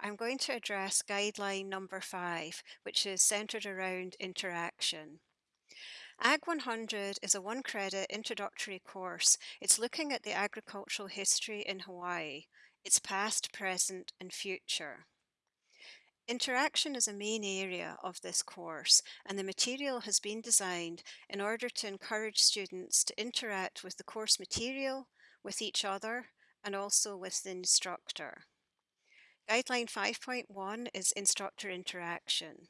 I'm going to address guideline number five, which is centered around interaction. Ag 100 is a one credit introductory course. It's looking at the agricultural history in Hawaii, its past, present, and future. Interaction is a main area of this course, and the material has been designed in order to encourage students to interact with the course material, with each other, and also with the instructor. Guideline 5.1 is instructor interaction.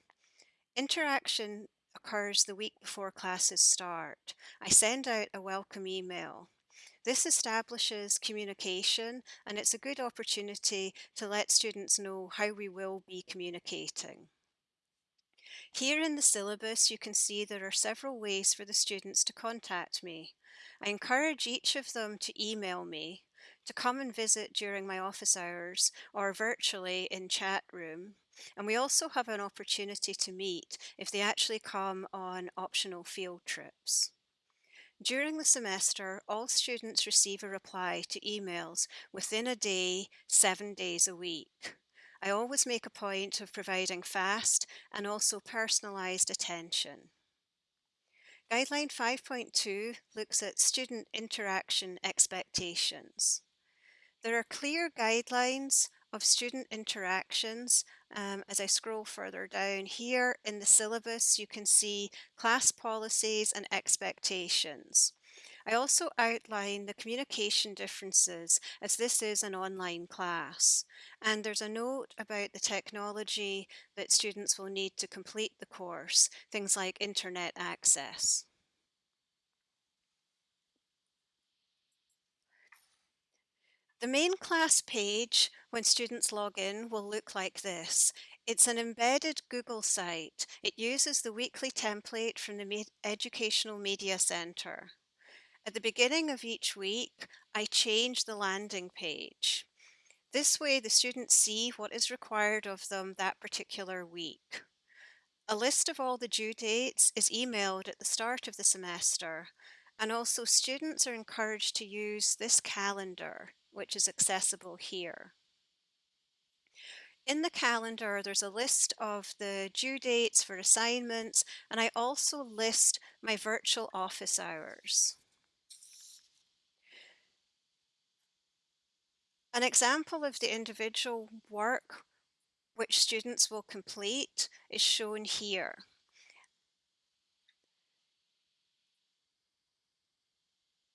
Interaction occurs the week before classes start. I send out a welcome email. This establishes communication and it's a good opportunity to let students know how we will be communicating. Here in the syllabus you can see there are several ways for the students to contact me. I encourage each of them to email me, to come and visit during my office hours or virtually in chat room. And we also have an opportunity to meet if they actually come on optional field trips. During the semester, all students receive a reply to emails within a day, seven days a week. I always make a point of providing fast and also personalised attention. Guideline 5.2 looks at student interaction expectations. There are clear guidelines of student interactions. Um, as I scroll further down here in the syllabus, you can see class policies and expectations. I also outline the communication differences as this is an online class. And there's a note about the technology that students will need to complete the course, things like internet access. The main class page, when students log in, will look like this. It's an embedded Google site. It uses the weekly template from the Educational Media Center. At the beginning of each week, I change the landing page. This way the students see what is required of them that particular week. A list of all the due dates is emailed at the start of the semester, and also students are encouraged to use this calendar which is accessible here. In the calendar, there's a list of the due dates for assignments, and I also list my virtual office hours. An example of the individual work which students will complete is shown here.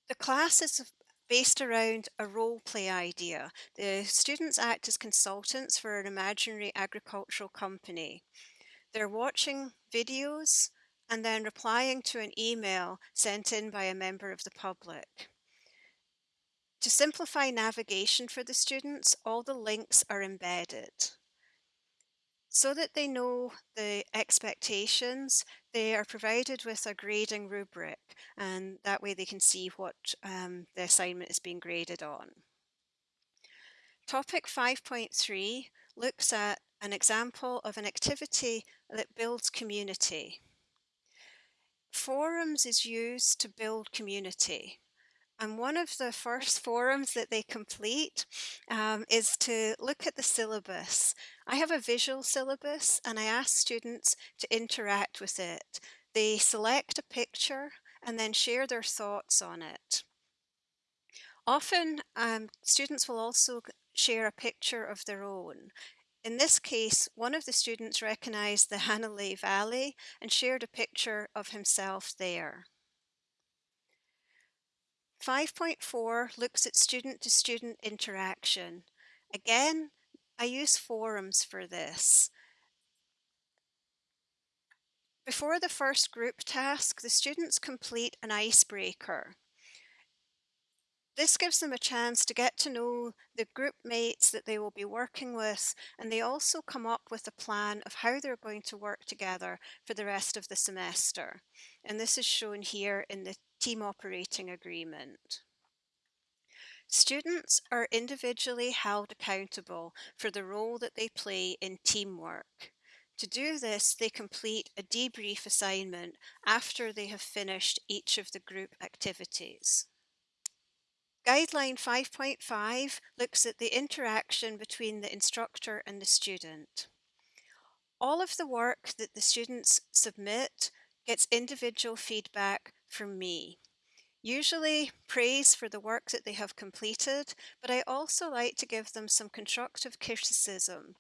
The class is based around a role play idea. The students act as consultants for an imaginary agricultural company. They're watching videos and then replying to an email sent in by a member of the public. To simplify navigation for the students, all the links are embedded. So that they know the expectations, they are provided with a grading rubric and that way they can see what um, the assignment is being graded on. Topic 5.3 looks at an example of an activity that builds community. Forums is used to build community. And one of the first forums that they complete um, is to look at the syllabus. I have a visual syllabus and I ask students to interact with it. They select a picture and then share their thoughts on it. Often um, students will also share a picture of their own. In this case, one of the students recognized the Hanalei Valley and shared a picture of himself there. 5.4 looks at student-to-student -student interaction. Again, I use forums for this. Before the first group task, the students complete an icebreaker. This gives them a chance to get to know the group mates that they will be working with, and they also come up with a plan of how they're going to work together for the rest of the semester. And this is shown here in the team operating agreement. Students are individually held accountable for the role that they play in teamwork. To do this, they complete a debrief assignment after they have finished each of the group activities. Guideline 5.5 looks at the interaction between the instructor and the student. All of the work that the students submit gets individual feedback from me. Usually praise for the work that they have completed, but I also like to give them some constructive criticism,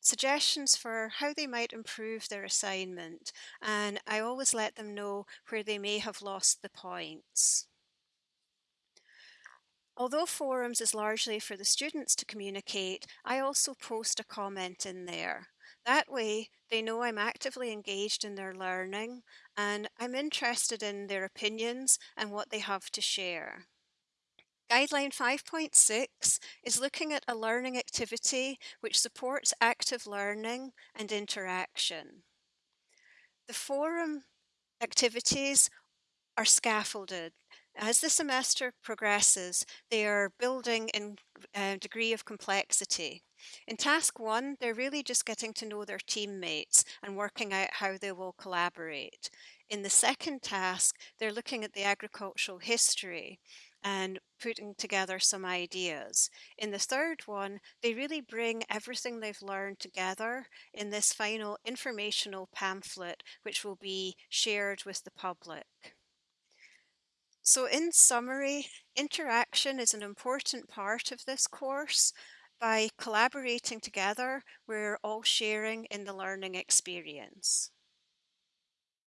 suggestions for how they might improve their assignment, and I always let them know where they may have lost the points. Although forums is largely for the students to communicate, I also post a comment in there. That way, they know I'm actively engaged in their learning and I'm interested in their opinions and what they have to share. Guideline 5.6 is looking at a learning activity which supports active learning and interaction. The forum activities are scaffolded as the semester progresses, they are building in a uh, degree of complexity. In task one, they're really just getting to know their teammates and working out how they will collaborate. In the second task, they're looking at the agricultural history and putting together some ideas. In the third one, they really bring everything they've learned together in this final informational pamphlet, which will be shared with the public. So in summary, interaction is an important part of this course. By collaborating together, we're all sharing in the learning experience.